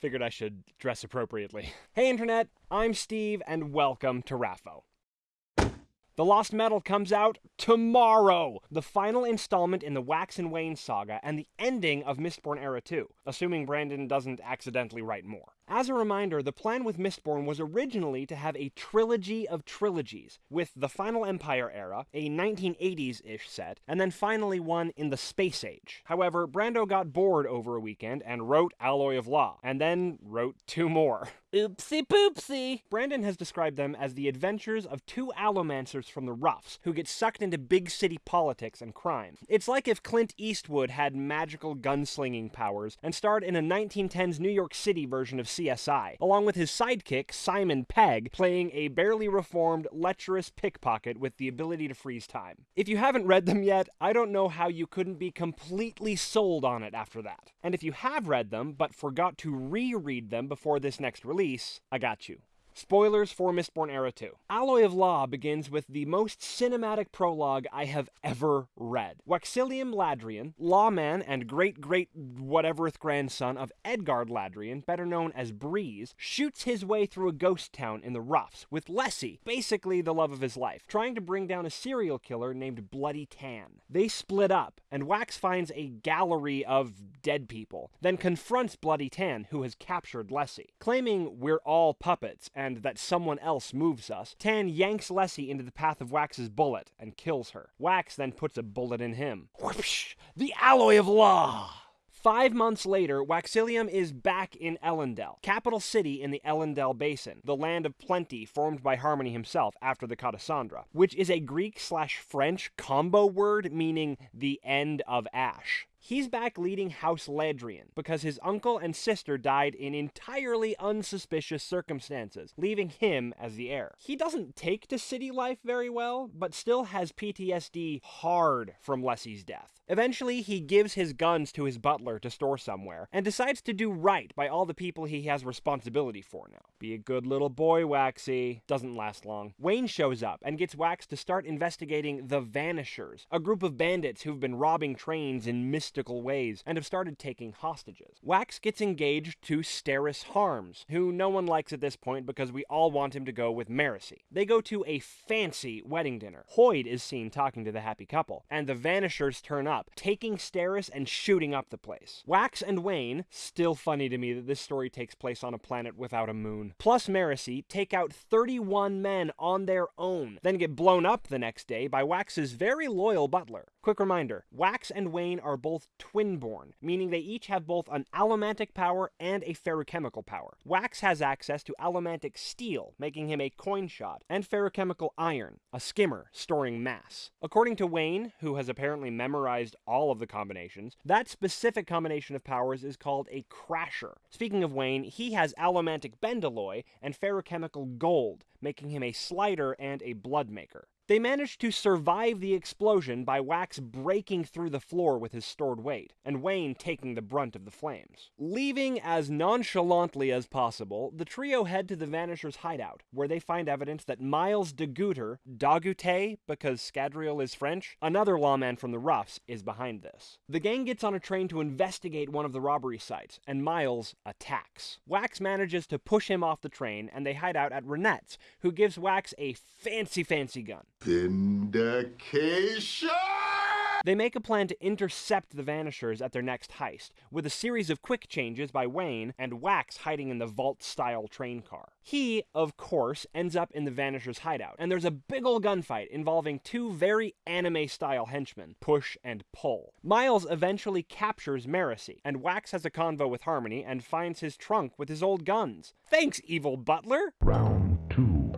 Figured I should dress appropriately. Hey, Internet, I'm Steve, and welcome to RAFO. The Lost Metal comes out tomorrow! The final installment in the Wax and Wayne saga, and the ending of Mistborn Era 2, assuming Brandon doesn't accidentally write more. As a reminder, the plan with Mistborn was originally to have a trilogy of trilogies, with the Final Empire era, a 1980s ish set, and then finally one in the Space Age. However, Brandon got bored over a weekend and wrote Alloy of Law, and then wrote two more. Oopsie poopsie! Brandon has described them as the adventures of two allomancers from the roughs who get sucked into big city politics and crime. It's like if Clint Eastwood had magical gunslinging powers and starred in a 1910s New York City version of CSI, along with his sidekick, Simon Pegg, playing a barely reformed, lecherous pickpocket with the ability to freeze time. If you haven't read them yet, I don't know how you couldn't be completely sold on it after that. And if you have read them, but forgot to reread them before this next release, I got you. Spoilers for Mistborn Era 2. Alloy of Law begins with the most cinematic prologue I have ever read. Waxilium Ladrian, lawman and great great whateverth grandson of Edgard Ladrian, better known as Breeze, shoots his way through a ghost town in the roughs with Lessie, basically the love of his life, trying to bring down a serial killer named Bloody Tan. They split up, and Wax finds a gallery of dead people, then confronts Bloody Tan, who has captured Lessie. Claiming we're all puppets and that someone else moves us, Tan yanks Lessie into the path of Wax's bullet and kills her. Wax then puts a bullet in him. Whoosh! The alloy of law! Five months later, Waxilium is back in Elendel, capital city in the Elendel Basin, the land of plenty formed by Harmony himself after the Catacendre, which is a Greek slash French combo word meaning the end of ash. He's back leading House Ladrian because his uncle and sister died in entirely unsuspicious circumstances, leaving him as the heir. He doesn't take to city life very well, but still has PTSD hard from Lessie's death. Eventually, he gives his guns to his butler to store somewhere, and decides to do right by all the people he has responsibility for now. Be a good little boy, Waxy. Doesn't last long. Wayne shows up and gets Wax to start investigating the Vanishers, a group of bandits who've been robbing trains in mystical ways and have started taking hostages. Wax gets engaged to Steris Harms, who no one likes at this point because we all want him to go with Marasi. They go to a fancy wedding dinner. Hoid is seen talking to the happy couple, and the Vanishers turn up taking Steris and shooting up the place. Wax and Wayne, still funny to me that this story takes place on a planet without a moon, plus Marasi take out 31 men on their own, then get blown up the next day by Wax's very loyal butler. Quick reminder Wax and Wayne are both twin-born, meaning they each have both an allomantic power and a ferrochemical power. Wax has access to allomantic steel, making him a coin shot, and ferrochemical iron, a skimmer storing mass. According to Wayne, who has apparently memorized all of the combinations. That specific combination of powers is called a crasher. Speaking of Wayne, he has allomantic bendalloy and ferrochemical gold, making him a slider and a blood maker. They managed to survive the explosion by Wax breaking through the floor with his stored weight, and Wayne taking the brunt of the flames. Leaving as nonchalantly as possible, the trio head to the Vanisher's hideout, where they find evidence that Miles de Guter, Dagute, because Scadrial is French, another lawman from the Roughs, is behind this. The gang gets on a train to investigate one of the robbery sites, and Miles attacks. Wax manages to push him off the train, and they hide out at Ranette's, who gives Wax a fancy, fancy gun. Vindication! They make a plan to intercept the Vanishers at their next heist, with a series of quick changes by Wayne and Wax hiding in the vault style train car. He, of course, ends up in the Vanishers' hideout, and there's a big ol' gunfight involving two very anime style henchmen, Push and Pull. Miles eventually captures Marasi, and Wax has a convo with Harmony and finds his trunk with his old guns. Thanks, evil butler! Round two,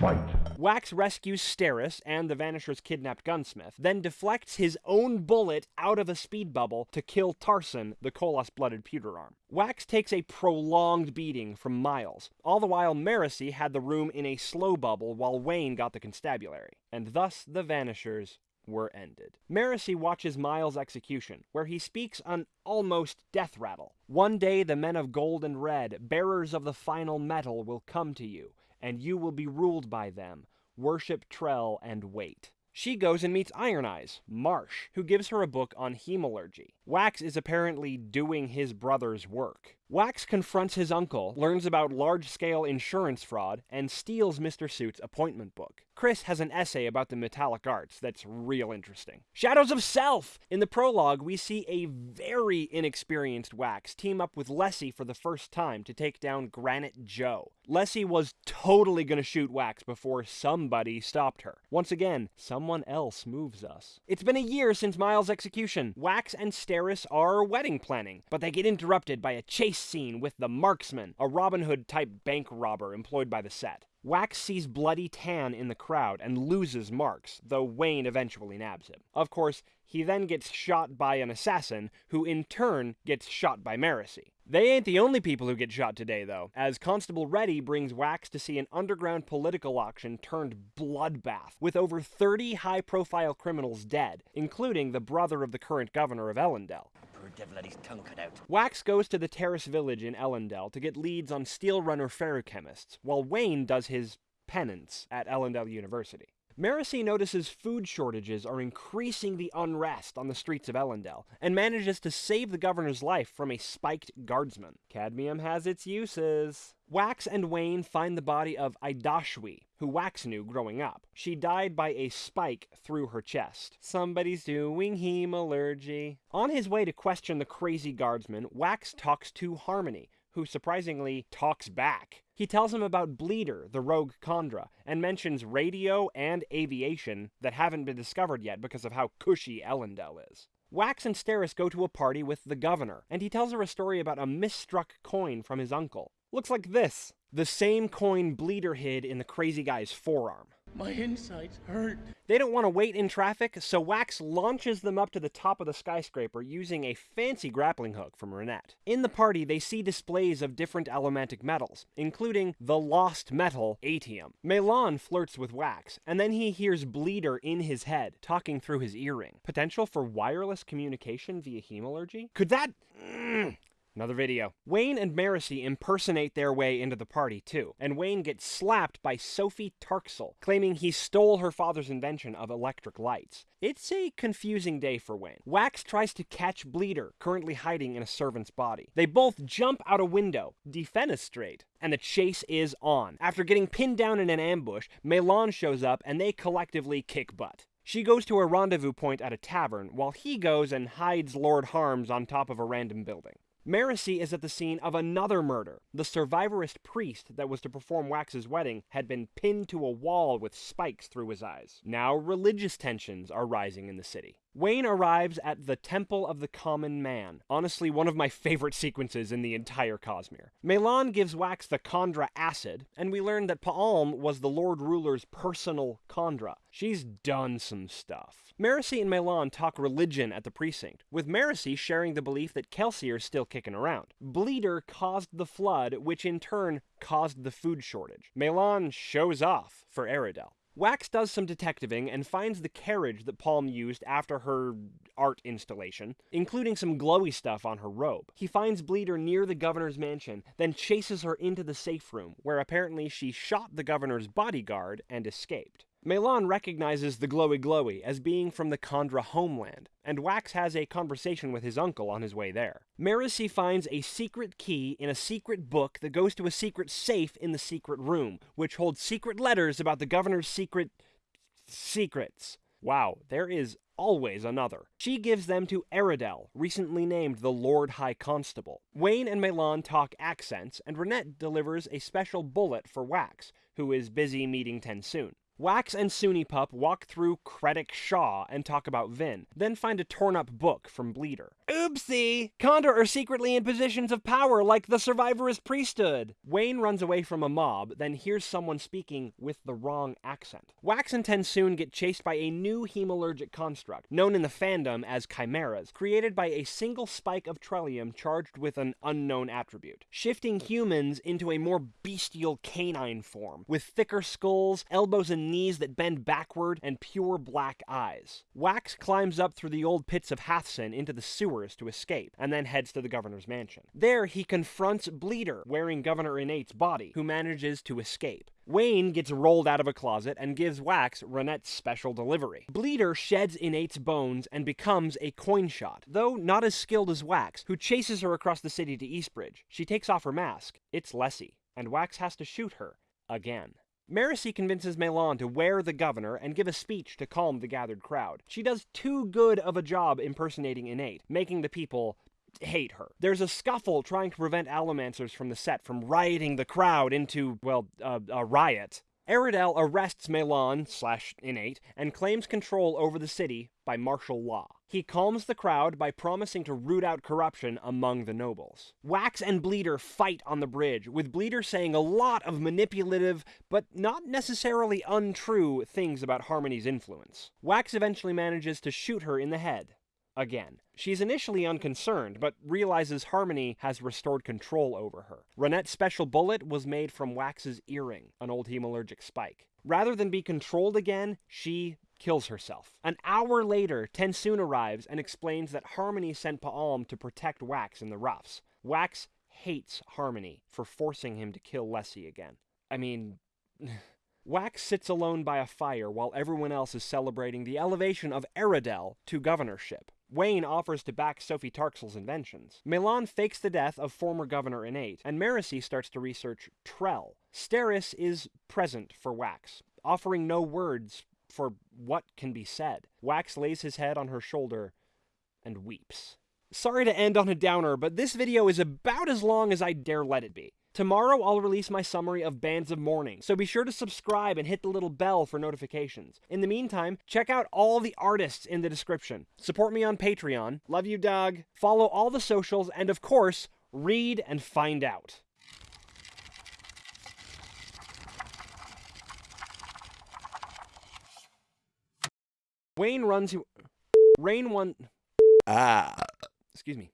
fight. Wax rescues Steris and the Vanisher's kidnapped gunsmith, then deflects his own bullet out of a speed bubble to kill Tarson, the Koloss blooded pewter arm. Wax takes a prolonged beating from Miles. All the while, Marasi had the room in a slow bubble while Wayne got the constabulary. And thus the Vanishers were ended. Marasi watches Miles' execution, where he speaks an almost death rattle. One day the men of gold and red, bearers of the final metal, will come to you, and you will be ruled by them. Worship Trell and wait. She goes and meets Iron Eyes, Marsh, who gives her a book on hemalurgy. Wax is apparently doing his brother's work. Wax confronts his uncle, learns about large scale insurance fraud, and steals Mr. Suit's appointment book. Khriss has an essay about the metallic arts that's real interesting. Shadows of Self! In the prologue, we see a very inexperienced Wax team up with Lessie for the first time to take down Granite Joe. Lessie was totally gonna shoot Wax before somebody stopped her. Once again, someone else moves us. It's been a year since Miles' execution. Wax and Steris are wedding planning, but they get interrupted by a chase scene with the Marksman, a Robin Hood type bank robber employed by the set. Wax sees Bloody Tan in the crowd and loses Marks, though Wayne eventually nabs him. Of course, he then gets shot by an assassin, who in turn gets shot by Marasi. They ain't the only people who get shot today, though, as Constable Reddi brings Wax to see an underground political auction turned bloodbath, with over 30 high profile criminals dead, including the brother of the current governor of Elendel. His tongue cut out. Wax goes to the Terris Village in Elendel to get leads on steel runner ferrochemists, while Wayne does his penance at Elendel University. Marasi notices food shortages are increasing the unrest on the streets of Elendel, and manages to save the governor's life from a spiked guardsman. Cadmium has its uses. Wax and Wayne find the body of Idashwi, who Wax knew growing up. She died by a spike through her chest. Somebody's doing hemalurgy. On his way to question the crazy guardsman, Wax talks to Harmony, who surprisingly talks back. He tells him about Bleeder, the rogue Kandra, and mentions radio and aviation that haven't been discovered yet because of how cushy Elendel is. Wax and Steris go to a party with the governor, and he tells her a story about a misstruck coin from his uncle. Looks like this the same coin Bleeder hid in the crazy guy's forearm. My insides hurt. They don't want to wait in traffic, so Wax launches them up to the top of the skyscraper using a fancy grappling hook from Ranette. In the party, they see displays of different allomantic metals, including the lost metal atium. MeLaan flirts with Wax, and then he hears Bleeder in his head, talking through his earring. Potential for wireless communication via hemalurgy? Could that. Mm. Another video. Wayne and Marasi impersonate their way into the party too, and Wayne gets slapped by Sophie Tarcsel, claiming he stole her father's invention of electric lights. It's a confusing day for Wayne. Wax tries to catch Bleeder, currently hiding in a servant's body. They both jump out a window, defenestrate, and the chase is on. After getting pinned down in an ambush, MeLaan shows up and they collectively kick butt. She goes to a rendezvous point at a tavern, while he goes and hides Lord Harms on top of a random building. Marasi is at the scene of another murder. The survivorist priest that was to perform Wax's wedding had been pinned to a wall with spikes through his eyes. Now religious tensions are rising in the city. Wayne arrives at the Temple of the Common Man. Honestly, one of my favorite sequences in the entire Cosmere. MeLaan gives Wax the Kandra acid, and we learn that Paalm was the Lord Ruler's personal Kandra. She's done some stuff. Marasi and MeLaan talk religion at the precinct, with Marasi sharing the belief that Kelsier's still kicking around. Bleeder caused the flood, which in turn caused the food shortage. MeLaan shows off for Aradel. Wax does some detectiving and finds the carriage that Paalm used after her art installation, including some glowy stuff on her robe. He finds Bleeder near the governor's mansion, then chases her into the safe room, where apparently she shot the governor's bodyguard and escaped. MeLaan recognizes the glowy glowy as being from the Kandra homeland, and Wax has a conversation with his uncle on his way there. Marasi finds a secret key in a secret book that goes to a secret safe in the secret room, which holds secret letters about the governor's secret secrets. Wow, there is always another. She gives them to Aradel, recently named the Lord High Constable. Wayne and Melon talk accents, and Ranette delivers a special bullet for Wax, who is busy meeting Tensoon. Wax and Sunipup walk through Kredik Shaw and talk about Vin, then find a torn up book from Bleeder. Oopsie! Kandra are secretly in positions of power like the survivorist priesthood! Wayne runs away from a mob, then hears someone speaking with the wrong accent. Wax and Tensoon get chased by a new hemalurgic construct, known in the fandom as chimeras, created by a single spike of trellium charged with an unknown attribute, shifting humans into a more bestial canine form, with thicker skulls, elbows and knees that bend backward and pure black eyes. Wax climbs up through the old pits of Hathsin into the sewers to escape, and then heads to the governor's mansion. There, he confronts Bleeder, wearing Governor Innate's body, who manages to escape. Wayne gets rolled out of a closet and gives Wax Ranette's special delivery. Bleeder sheds Innate's bones and becomes a coin shot, though not as skilled as Wax, who chases her across the city to Eastbridge. She takes off her mask. It's Lessie, and Wax has to shoot her again. Marasi convinces MeLaan to wear the governor and give a speech to calm the gathered crowd. She does too good of a job impersonating Innate, making the people hate her. There's a scuffle trying to prevent Allomancers from the set from rioting the crowd into, well, uh, a riot. Aradel arrests MeLaan slash Innate and claims control over the city by martial law. He calms the crowd by promising to root out corruption among the nobles. Wax and Bleeder fight on the bridge, with Bleeder saying a lot of manipulative, but not necessarily untrue, things about Harmony's influence. Wax eventually manages to shoot her in the head, again. She's initially unconcerned, but realizes Harmony has restored control over her. Ranette's special bullet was made from Wax's earring, an old hemalurgic spike. Rather than be controlled again, she kills herself. An hour later, TenSoon arrives and explains that Harmony sent Paalm to protect Wax in the roughs. Wax hates Harmony for forcing him to kill Lessie again. I mean, Wax sits alone by a fire while everyone else is celebrating the elevation of Aradel to governorship. Wayne offers to back Sophie Tarcsel's inventions. MeLaan fakes the death of former Governor Innate, and Marasi starts to research Trell. Steris is present for Wax, offering no words for what can be said. Wax lays his head on her shoulder and weeps. Sorry to end on a downer, but this video is about as long as I dare let it be. Tomorrow I'll release my summary of Bands of Mourning, so be sure to subscribe and hit the little bell for notifications. In the meantime, check out all the artists in the description. Support me on Patreon. Love you, Doug. Follow all the socials, and of course, read and find out. Wayne runs. Rain one. Ah. Excuse me.